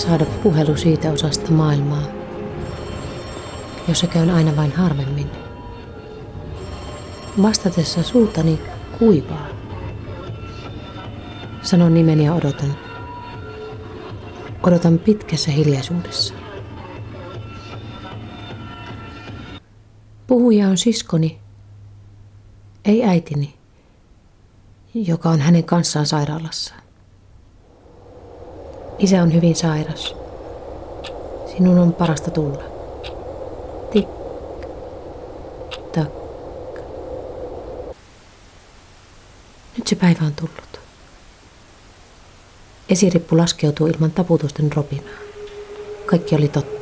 saada puhelu siitä osasta maailmaa, jossa käyn aina vain harvemmin. Vastatessa suutani kuivaa. Sanon nimeni ja odotan. Odotan pitkässä hiljaisuudessa. Puhuja on siskoni, ei äitini, joka on hänen kanssaan sairaalassa. Isä on hyvin sairas. Sinun on parasta tulla. Tik. Nyt se päivä on tullut. Esirippu laskeutuu ilman taputusten ropinaa. Kaikki oli totta.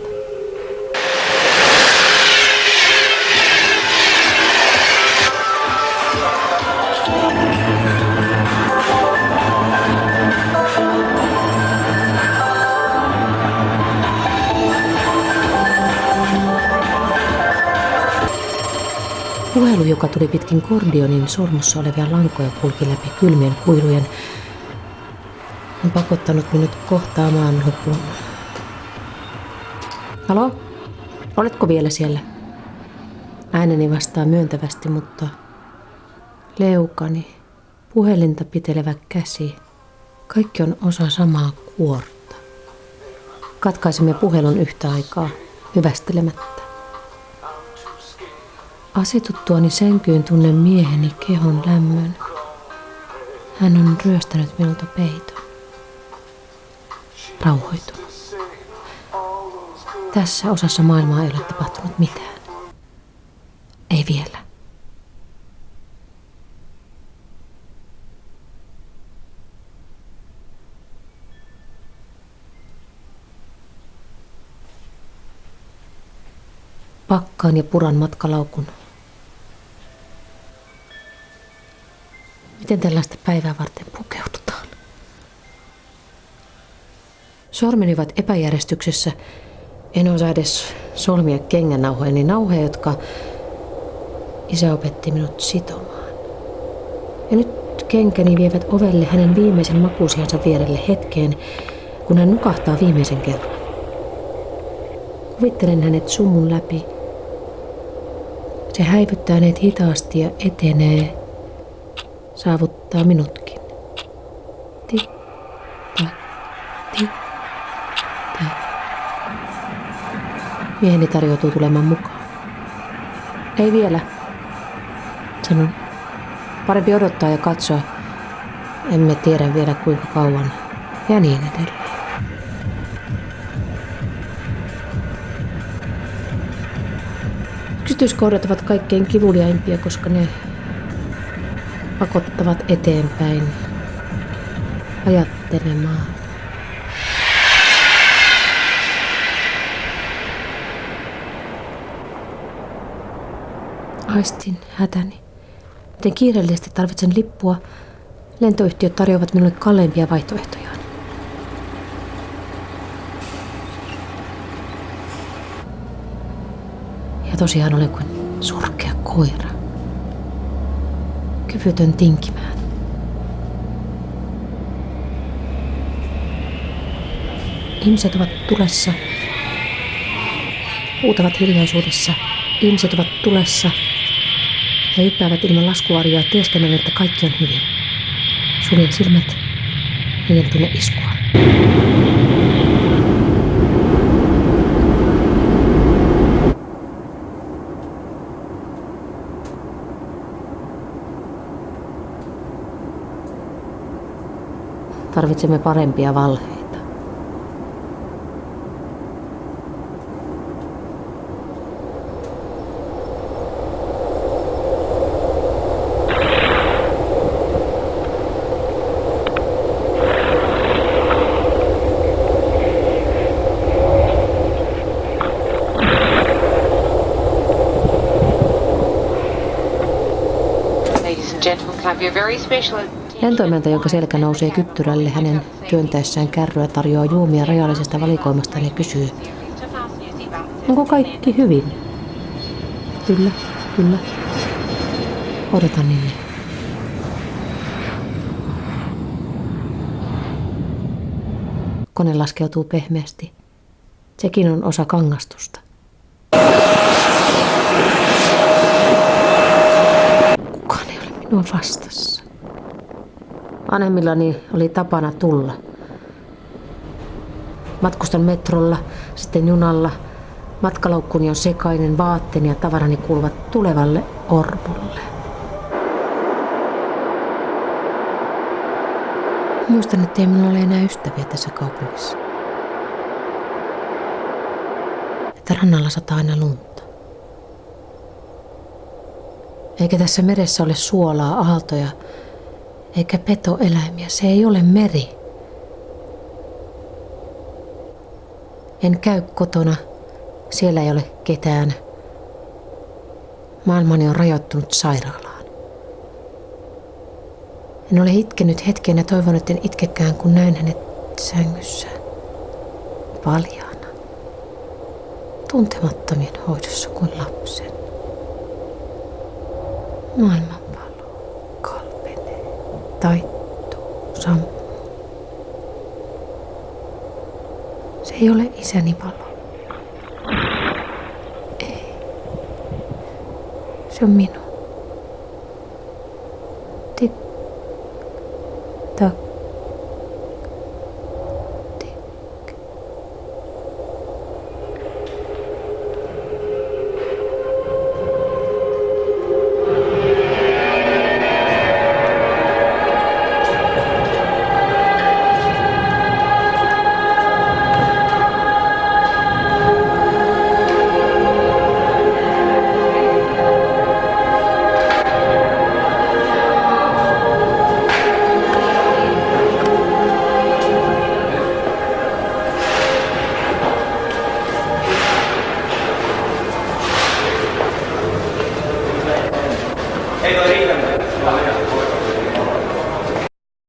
Puhelu, joka tuli pitkin kordionin sormussa olevia lankoja, kulki läpi kylmien kuilujen, on pakottanut minut kohtaamaan lopun. Halo? Oletko vielä siellä? Ääneni vastaa myöntävästi, mutta leukani, puhelinta pitelevä käsi, kaikki on osa samaa kuorta. Katkaisimme puhelun yhtä aikaa, hyvästelemättä. Asetuttuani sänkyyn tunnen mieheni kehon lämmön. Hän on ryöstänyt minulta peiton. Rauhoitunut. Tässä osassa maailmaa ei ole tapahtunut mitään. Ei vielä. Pakkaan ja puran matkalaukun Miten tällaista päivää varten pukeudutaan? Sormeni ovat epäjärjestyksessä. En osaa edes solmia kengännauhoja, niin nauhoja, jotka isä opetti minut sitomaan. Ja nyt kenkäni vievät ovelle hänen viimeisen makuusiansa vierelle hetkeen, kun hän nukahtaa viimeisen kerran. Kuvittelen hänet summun läpi. Se häivyttää hänet hitaasti ja etenee saavuttaa minutkin. Tik, tak, tik, tak. Mieheni tarjoutuu tulemaan mukaan. Ei vielä, sanon. Parempi odottaa ja katsoa. Emme tiedä vielä kuinka kauan. Ja niin edelleen. Yksityiskohdat ovat kaikkein kivuliaimpia, koska ne pakottavat eteenpäin ajattelemaan. Aistin hätäni. Miten kiireellisesti tarvitsen lippua, lentoyhtiöt tarjoavat minulle kalleimpia vaihtoehtoja. Ja tosiaan olen kuin surkea koira kyvytön tinkimään. Ihmiset ovat tulessa. Huutavat hiljaisuudessa. Ihmiset ovat tulessa. He hyppäävät ilman laskuarjoa teeskennellen, että kaikki on hyvin. Suljen silmät. Niiden tunne iskua. Tarvitsemme parempia valheita. Ladies and gentlemen, can I have your very special Lentoimenta, jonka selkä nousee kyttyrälle hänen työntäessään kärryä, tarjoaa juomia rajallisesta valikoimasta ja kysyy, onko kaikki hyvin? Kyllä, kyllä. Odotan Ninni. kukkonen laskeutuu pehmeästi. Sekin on osa kangastusta. Kukaan ei ole minua vastassa. Vanhemmillani oli tapana tulla. Matkustan metrolla, sitten junalla. Matkalaukkuni on sekainen, vaatteeni ja tavarani kuuluvat tulevalle orpolle. Muistan, että ei minulla ole enää ystäviä tässä kaupungissa. Että rannalla sataa aina lunta. Eikä tässä meressä ole suolaa, aaltoja, eikä petoeläimiä. Se ei ole meri. En käy kotona. Siellä ei ole ketään. Maailmani on rajoittunut sairaalaan. En ole itkenyt hetken ja toivon, että en itkekään, kun näin hänet sängyssä. Paljaana. Tuntemattomien hoidossa kuin lapsen. Kalpenee, taittuu, sammuu. Se ei ole isäni palo. Ei. Se on minun.